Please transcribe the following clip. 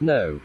No.